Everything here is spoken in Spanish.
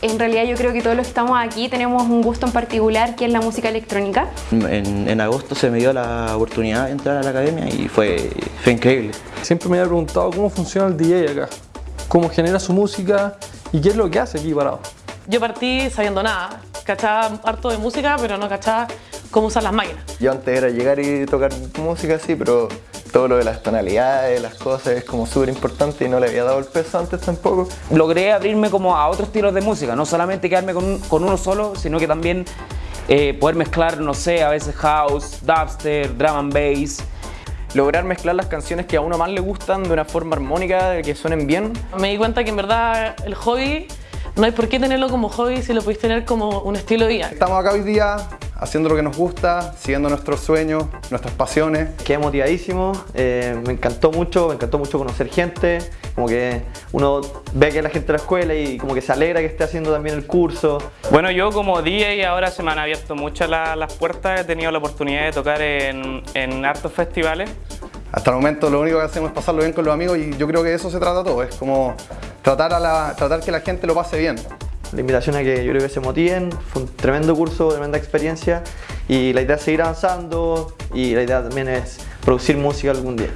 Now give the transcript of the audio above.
En realidad yo creo que todos los que estamos aquí tenemos un gusto en particular que es la música electrónica. En, en agosto se me dio la oportunidad de entrar a la academia y fue, fue increíble. Siempre me había preguntado cómo funciona el DJ acá, cómo genera su música y qué es lo que hace aquí parado. Yo partí sabiendo nada, cachaba harto de música, pero no cachaba cómo usar las máquinas. Yo antes era llegar y tocar música sí, pero todo lo de las tonalidades, las cosas es como súper importante y no le había dado el peso antes tampoco. Logré abrirme como a otros estilos de música, no solamente quedarme con, un- con uno solo, sino que también eh, poder mezclar, no sé, a veces house, dubstep, drum and bass. lograr mezclar las canciones que a uno más le gustan de una forma armónica, de que suenen bien. Me di cuenta que en verdad el hobby no hay por qué tenerlo como hobby si lo podéis tener como un estilo de vida. Estamos acá hoy día haciendo lo que nos gusta, siguiendo nuestros sueños, nuestras pasiones. Quedé motivadísimo, eh, me encantó mucho, me encantó mucho conocer gente, como que uno ve que la gente de la escuela y como que se alegra que esté haciendo también el curso. Bueno, yo como DJ ahora se me han abierto muchas la- las puertas, he tenido la oportunidad de tocar en, en hartos festivales. Hasta el momento lo único que hacemos es pasarlo bien con los amigos y yo creo que de eso se trata todo, es como tratar, a la, tratar que la gente lo pase bien. La invitación a que yo creo que se motiven, fue un tremendo curso, tremenda experiencia y la idea es seguir avanzando y la idea también es producir música algún día.